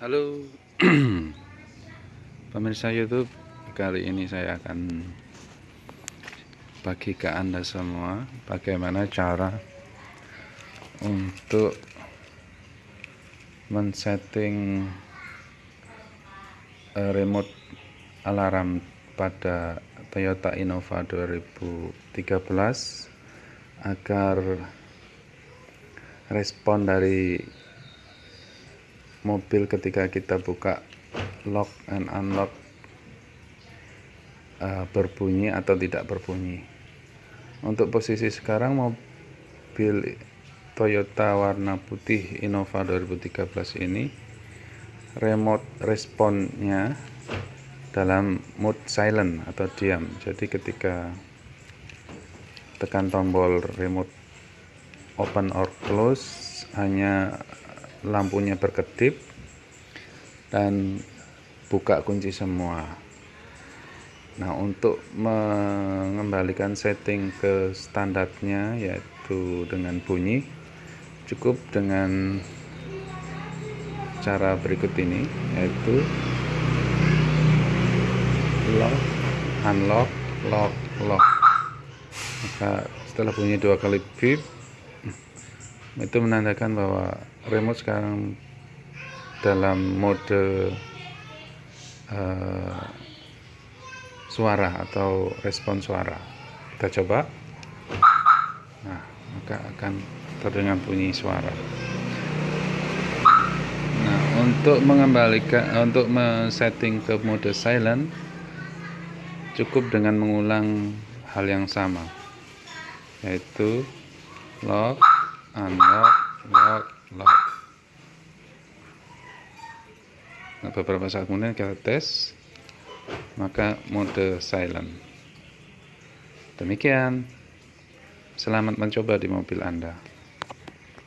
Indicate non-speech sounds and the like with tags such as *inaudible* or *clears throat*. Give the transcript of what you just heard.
Halo. *clears throat* Pemirsa YouTube kali ini saya akan bagi ke anda semua bagaimana cara untuk men-setting eh, remote alarm pada Toyota Innova 2013 agar respon dari mobil ketika kita buka lock and unlock uh, berbunyi atau tidak berbunyi. Untuk posisi sekarang mobil Toyota warna putih Innova 2013 ini remote responnya dalam mode silent atau diam. Jadi ketika tekan tombol remote open or close hanya lampunya berkedip dan buka kunci semua. Nah untuk mengembalikan setting ke standarnya yaitu dengan bunyi cukup dengan cara berikut ini yaitu lock unlock lock lock. Maka setelah bunyi dua kali beep itu menandakan bahwa remote sekarang dalam mode uh, suara atau respon suara. Kita coba. Nah maka akan terdengar bunyi suara. Nah untuk mengembalikan untuk men-setting ke mode silent cukup dengan mengulang hal yang sama yaitu lock unlock lock lock. Nah, beberapa saat kemudian kita tes maka mode silent. Demikian. Selamat mencoba di mobil anda